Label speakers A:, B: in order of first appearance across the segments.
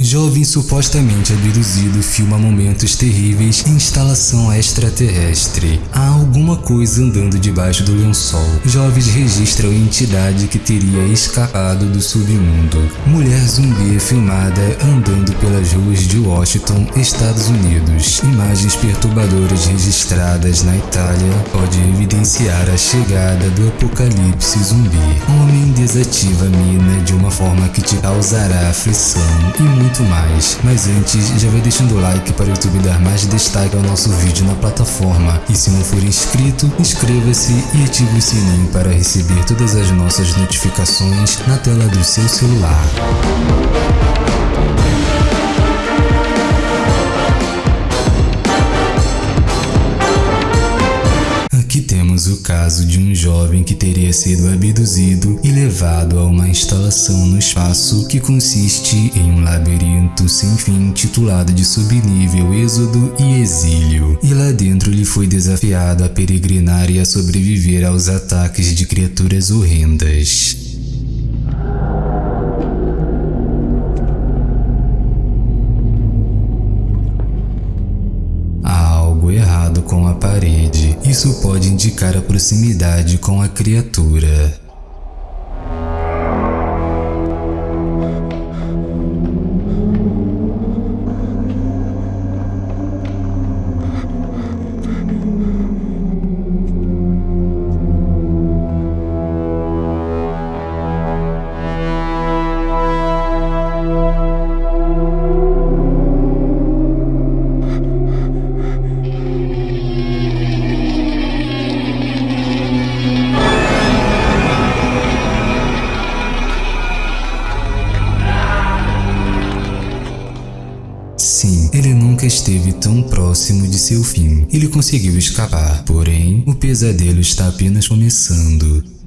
A: Jovem supostamente abduzido filma momentos terríveis em instalação extraterrestre. Há alguma coisa andando debaixo do lençol. Jovens registram entidade que teria escapado do submundo. Mulher zumbi é filmada andando pelas ruas de Washington, Estados Unidos. Imagens perturbadoras registradas na Itália pode evidenciar a chegada do apocalipse zumbi. Homem desativa a mina de uma forma que te causará aflição e muito mais. Mas antes, já vai deixando o like para o YouTube dar mais destaque ao nosso vídeo na plataforma. E se não for inscrito, inscreva-se e ative o sininho para receber todas as nossas notificações na tela do seu celular. Caso de um jovem que teria sido abduzido e levado a uma instalação no espaço que consiste em um labirinto sem fim titulado de subnível Êxodo e Exílio. E lá dentro ele foi desafiado a peregrinar e a sobreviver aos ataques de criaturas horrendas. Com a parede. Isso pode indicar a proximidade com a criatura. Fim. Ele conseguiu escapar, porém, o pesadelo está apenas começando.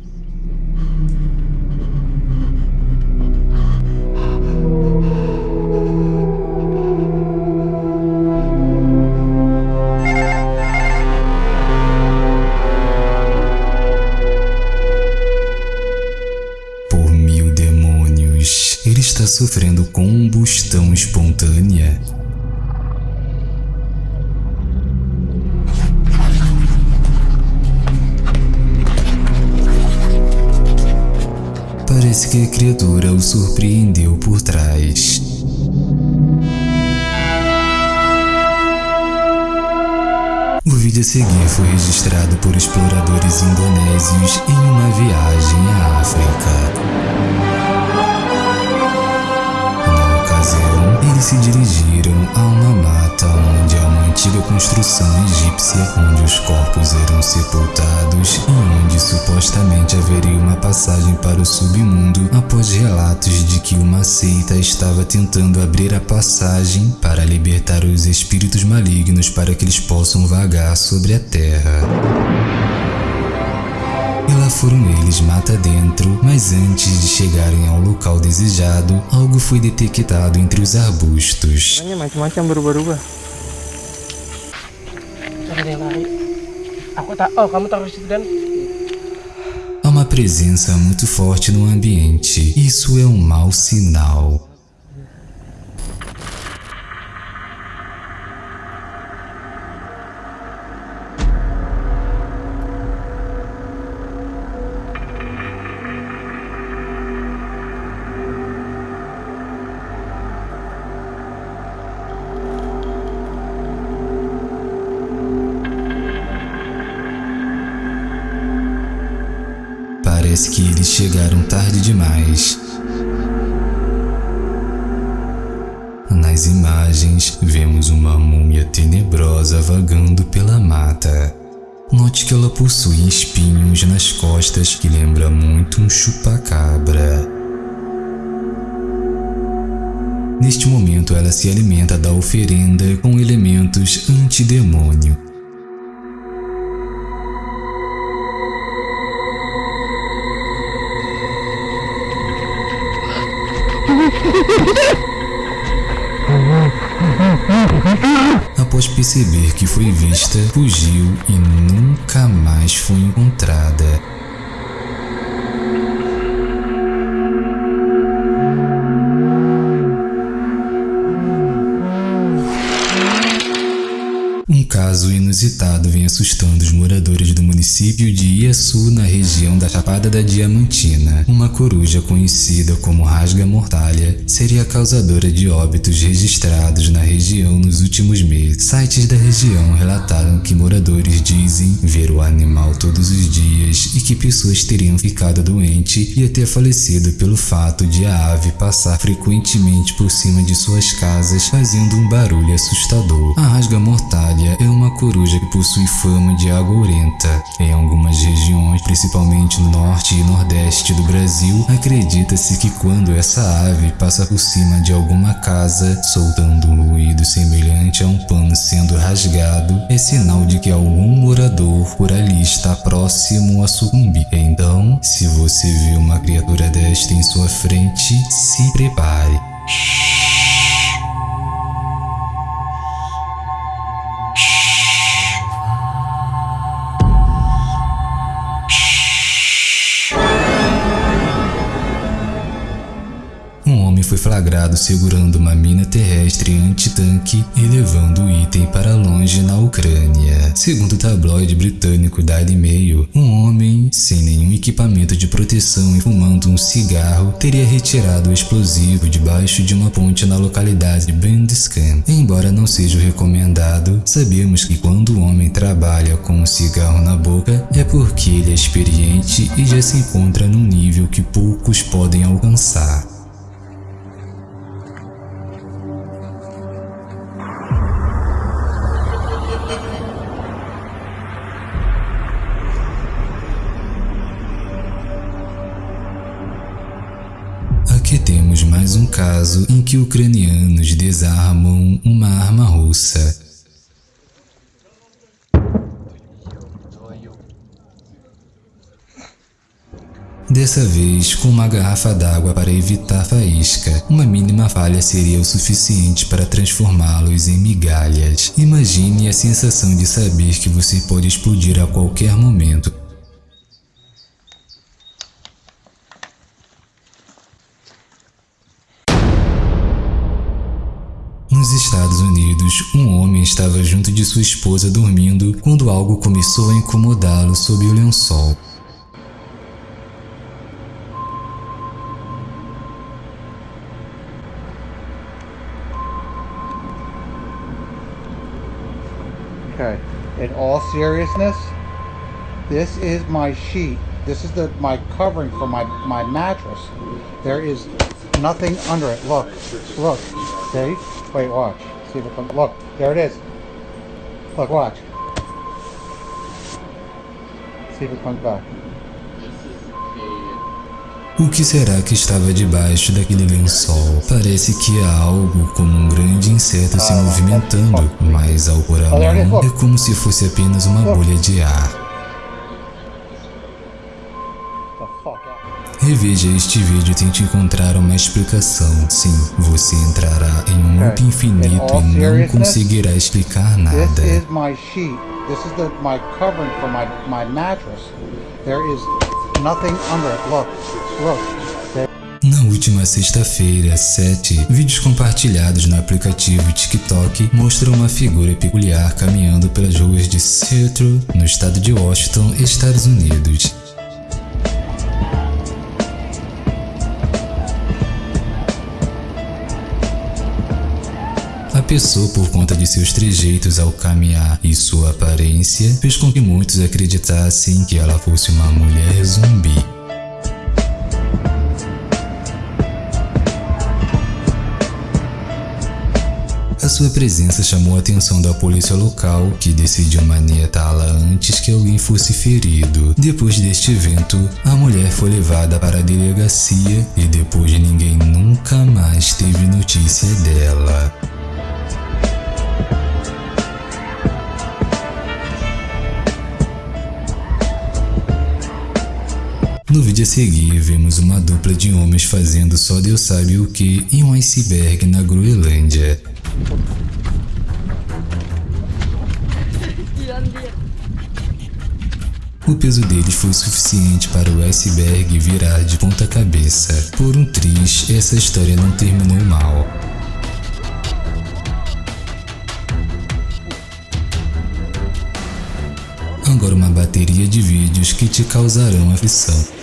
A: Sofrendo combustão espontânea. Parece que a criatura o surpreendeu por trás. O vídeo a seguir foi registrado por exploradores indonésios em uma viagem à África. eles se dirigiram a uma uma antiga construção egípcia onde os corpos eram sepultados e onde supostamente haveria uma passagem para o submundo após relatos de que uma seita estava tentando abrir a passagem para libertar os espíritos malignos para que eles possam vagar sobre a terra. E lá foram eles mata dentro, mas antes de chegarem ao local desejado, algo foi detectado entre os arbustos. Há uma presença muito forte no ambiente. Isso é um mau sinal. Parece que eles chegaram tarde demais. Nas imagens, vemos uma múmia tenebrosa vagando pela mata. Note que ela possui espinhos nas costas que lembra muito um chupacabra. Neste momento, ela se alimenta da oferenda com elementos antidemônio Após perceber que foi vista, fugiu e nunca mais foi encontrada. Caso inusitado vem assustando os moradores do município de Iaçu, na região da Chapada da Diamantina. Uma coruja conhecida como rasga-mortalha seria a causadora de óbitos registrados na região nos últimos meses. Sites da região relataram que moradores dizem ver o animal todos os dias e que pessoas teriam ficado doentes e até falecido pelo fato de a ave passar frequentemente por cima de suas casas fazendo um barulho assustador. A rasga-mortalha é uma coruja que possui fama de agourenta. Em algumas regiões, principalmente no norte e nordeste do Brasil, acredita-se que quando essa ave passa por cima de alguma casa, soltando um ruído semelhante a um pano sendo rasgado, é sinal de que algum morador por ali está próximo a sucumbir. Então, se você vê uma criatura desta em sua frente, se prepare. Foi flagrado segurando uma mina terrestre anti-tanque e levando o item para longe na Ucrânia. Segundo o tabloide britânico Daily Mail, um homem sem nenhum equipamento de proteção e fumando um cigarro teria retirado o explosivo debaixo de uma ponte na localidade de Bandiscan. Embora não seja recomendado, sabemos que quando o homem trabalha com um cigarro na boca é porque ele é experiente e já se encontra num nível que poucos podem alcançar. Caso em que ucranianos desarmam uma arma russa. Dessa vez com uma garrafa d'água para evitar faísca. Uma mínima falha seria o suficiente para transformá-los em migalhas. Imagine a sensação de saber que você pode explodir a qualquer momento. Nos Estados Unidos, um homem estava junto de sua esposa dormindo quando algo começou a incomodá-lo sob o lençol.
B: Okay, in all seriousness, this is my sheet. This is the my covering for my my mattress. There is nothing under it. Look, look, see? Wait, watch. See if it comes. Look, there it is. Look, watch. See if it comes back.
A: O que será que estava debaixo daquele lençol? Parece que há algo como um grande inseto se movimentando, mas ao pôr a mão, é como se fosse apenas uma bolha de ar. Reveja este vídeo e tente encontrar uma explicação. Sim, você entrará em um loop infinito e não conseguirá explicar nada.
B: This is my sheet. This is the my covering for my my mattress. There is nothing under it. Look, look.
A: Na última sexta-feira, 7, vídeos compartilhados no aplicativo TikTok mostram uma figura peculiar caminhando pelas ruas de Seattle, no estado de Washington, Estados Unidos. Pessoa, por conta de seus trejeitos ao caminhar e sua aparência, fez com que muitos acreditassem que ela fosse uma mulher zumbi. A sua presença chamou a atenção da polícia local, que decidiu manietá-la antes que alguém fosse ferido. Depois deste evento, a mulher foi levada para a delegacia e depois ninguém nunca mais teve notícia dela. No vídeo a seguir, vemos uma dupla de homens fazendo só Deus sabe o que em um iceberg na Groenlândia. O peso deles foi suficiente para o iceberg virar de ponta cabeça. Por um triz, essa história não terminou mal. agora uma bateria de vídeos que te causarão aflição.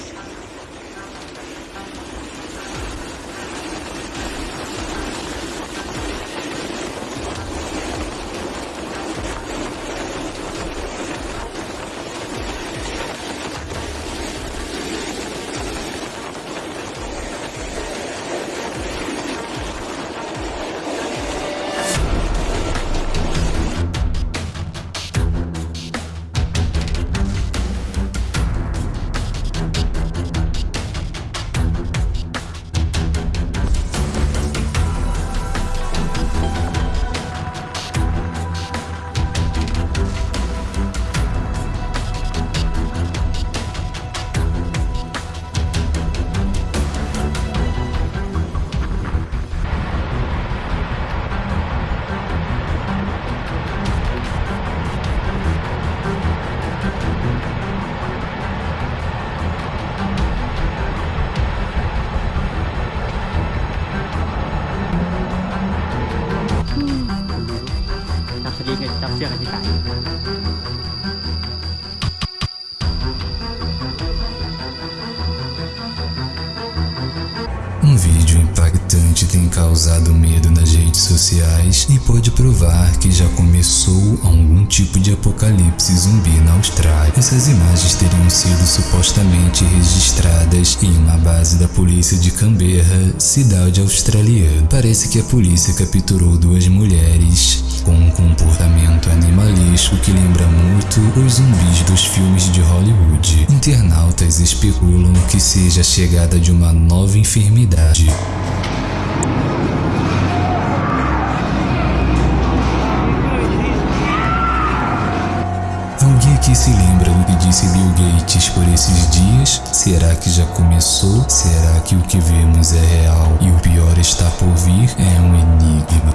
A: gì thì đọc chưa là gì cả causado medo nas redes sociais e pode provar que já começou algum tipo de apocalipse zumbi na Austrália. Essas imagens teriam sido supostamente registradas em uma base da polícia de Canberra, cidade australiana. Parece que a polícia capturou duas mulheres com um comportamento animalesco que lembra muito os zumbis dos filmes de Hollywood. Internautas especulam que seja a chegada de uma nova enfermidade. Será que já começou? Será que o que vemos é real e o pior está por vir? É um enigma.